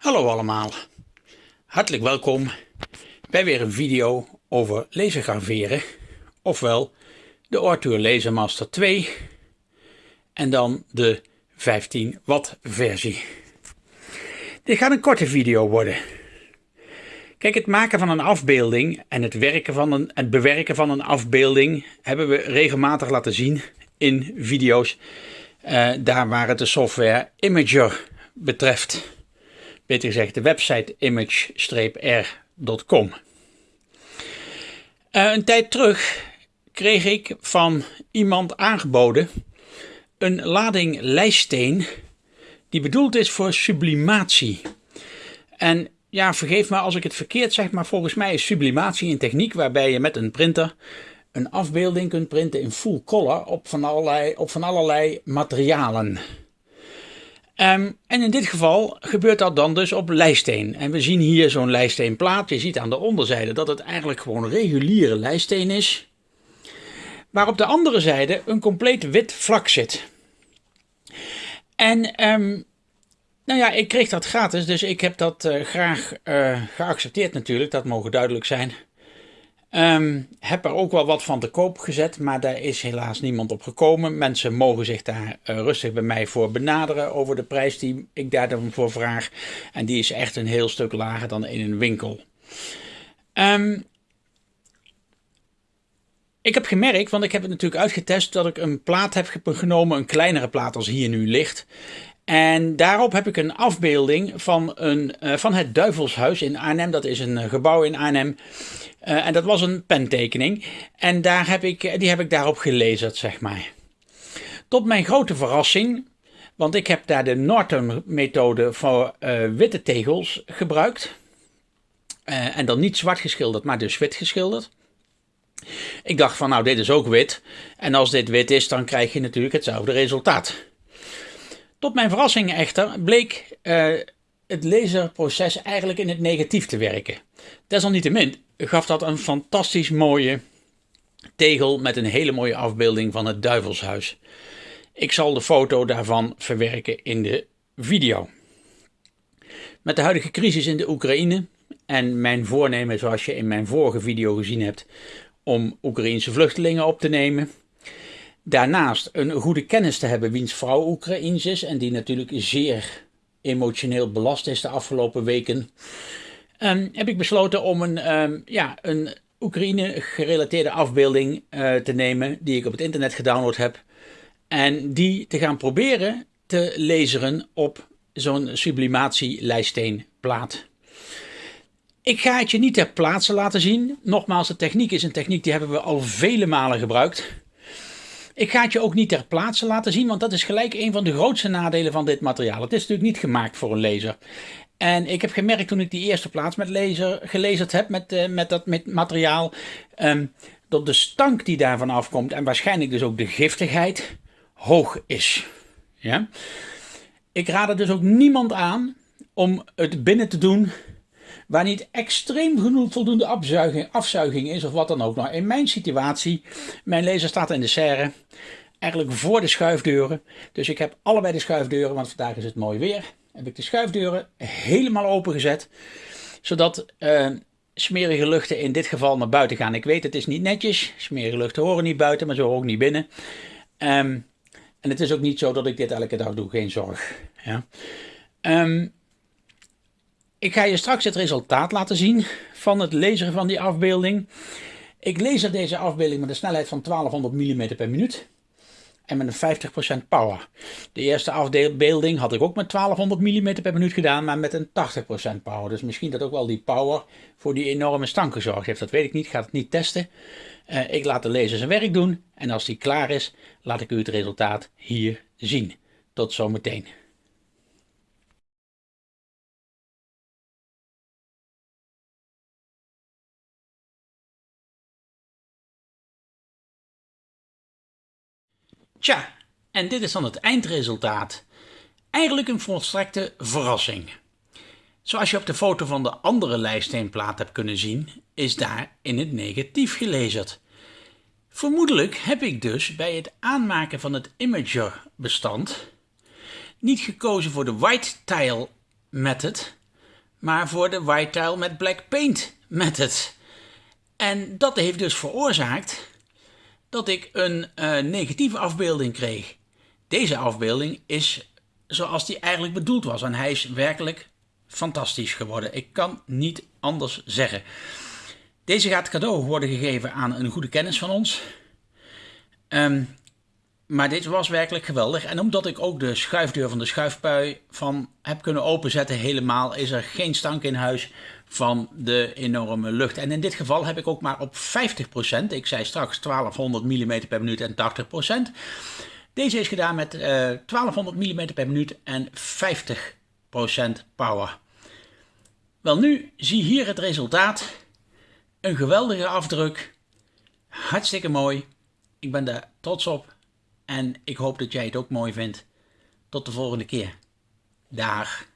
Hallo allemaal, hartelijk welkom bij weer een video over lasergraveren, ofwel de Ortur Lasermaster 2 en dan de 15 watt versie. Dit gaat een korte video worden. Kijk, het maken van een afbeelding en het, werken van een, het bewerken van een afbeelding hebben we regelmatig laten zien in video's. Uh, daar waar het de software Imager betreft. Beter gezegd de website image-r.com. Uh, een tijd terug kreeg ik van iemand aangeboden een lading lijststeen die bedoeld is voor sublimatie. En ja, vergeef me als ik het verkeerd zeg, maar volgens mij is sublimatie een techniek waarbij je met een printer een afbeelding kunt printen in full color op van allerlei, op van allerlei materialen. Um, en in dit geval gebeurt dat dan dus op lijststeen. En we zien hier zo'n lijststeenplaat. Je ziet aan de onderzijde dat het eigenlijk gewoon reguliere lijststeen is. Maar op de andere zijde een compleet wit vlak zit. En um, nou ja, ik kreeg dat gratis, dus ik heb dat uh, graag uh, geaccepteerd natuurlijk, dat mogen duidelijk zijn. Um, heb er ook wel wat van te koop gezet, maar daar is helaas niemand op gekomen. Mensen mogen zich daar uh, rustig bij mij voor benaderen over de prijs die ik daar dan voor vraag. En die is echt een heel stuk lager dan in een winkel. Um, ik heb gemerkt, want ik heb het natuurlijk uitgetest, dat ik een plaat heb genomen, een kleinere plaat als hier nu ligt. En daarop heb ik een afbeelding van, een, uh, van het Duivelshuis in Arnhem. Dat is een uh, gebouw in Arnhem. Uh, en dat was een pentekening. En daar heb ik, die heb ik daarop gelezen, zeg maar. Tot mijn grote verrassing, want ik heb daar de Norton-methode voor witte tegels gebruikt. en dan niet zwart geschilderd, maar dus wit geschilderd. Ik dacht van nou, dit is ook wit. En als dit wit is, dan krijg je natuurlijk hetzelfde resultaat. Tot mijn verrassing echter bleek uh, het laserproces eigenlijk in het negatief te werken. Desalniettemin gaf dat een fantastisch mooie tegel met een hele mooie afbeelding van het duivelshuis. Ik zal de foto daarvan verwerken in de video. Met de huidige crisis in de Oekraïne en mijn voornemen, zoals je in mijn vorige video gezien hebt, om Oekraïense vluchtelingen op te nemen, Daarnaast een goede kennis te hebben wiens vrouw Oekraïens is en die natuurlijk zeer emotioneel belast is de afgelopen weken, um, heb ik besloten om een, um, ja, een Oekraïne gerelateerde afbeelding uh, te nemen die ik op het internet gedownload heb en die te gaan proberen te laseren op zo'n sublimatie lijststeenplaat. Ik ga het je niet ter plaatse laten zien. Nogmaals, de techniek is een techniek die hebben we al vele malen gebruikt. Ik ga het je ook niet ter plaatse laten zien, want dat is gelijk een van de grootste nadelen van dit materiaal. Het is natuurlijk niet gemaakt voor een laser. En ik heb gemerkt toen ik die eerste plaats met laser gelezerd heb, met, uh, met dat met materiaal, um, dat de stank die daarvan afkomt en waarschijnlijk dus ook de giftigheid hoog is. Ja? Ik raad er dus ook niemand aan om het binnen te doen waar niet extreem genoeg voldoende afzuiging, afzuiging is of wat dan ook. Nou, in mijn situatie, mijn laser staat in de serre, eigenlijk voor de schuifdeuren. Dus ik heb allebei de schuifdeuren, want vandaag is het mooi weer. Heb ik de schuifdeuren helemaal opengezet, zodat uh, smerige luchten in dit geval naar buiten gaan. Ik weet, het is niet netjes. Smerige luchten horen niet buiten, maar ze horen ook niet binnen. Um, en het is ook niet zo dat ik dit elke dag doe, geen zorg. Ja. Um, ik ga je straks het resultaat laten zien van het lezen van die afbeelding. Ik lees deze afbeelding met een snelheid van 1200 mm per minuut en met een 50% power. De eerste afbeelding had ik ook met 1200 mm per minuut gedaan, maar met een 80% power. Dus misschien dat ook wel die power voor die enorme stank gezorgd heeft. Dat weet ik niet, ik ga het niet testen. Uh, ik laat de lezer zijn werk doen en als die klaar is, laat ik u het resultaat hier zien. Tot zometeen. Tja, en dit is dan het eindresultaat. Eigenlijk een volstrekte verrassing. Zoals je op de foto van de andere lijststeenplaat hebt kunnen zien, is daar in het negatief gelezerd. Vermoedelijk heb ik dus bij het aanmaken van het Imager bestand niet gekozen voor de white tile method, maar voor de white tile met black paint method. En dat heeft dus veroorzaakt dat ik een uh, negatieve afbeelding kreeg. Deze afbeelding is zoals die eigenlijk bedoeld was en hij is werkelijk fantastisch geworden. Ik kan niet anders zeggen. Deze gaat cadeau worden gegeven aan een goede kennis van ons. Um, maar dit was werkelijk geweldig. En omdat ik ook de schuifdeur van de schuifpui van heb kunnen openzetten helemaal, is er geen stank in huis van de enorme lucht. En in dit geval heb ik ook maar op 50%, ik zei straks 1200 mm per minuut en 80%. Deze is gedaan met uh, 1200 mm per minuut en 50% power. Wel nu, zie hier het resultaat. Een geweldige afdruk. Hartstikke mooi. Ik ben daar trots op. En ik hoop dat jij het ook mooi vindt. Tot de volgende keer. Dag.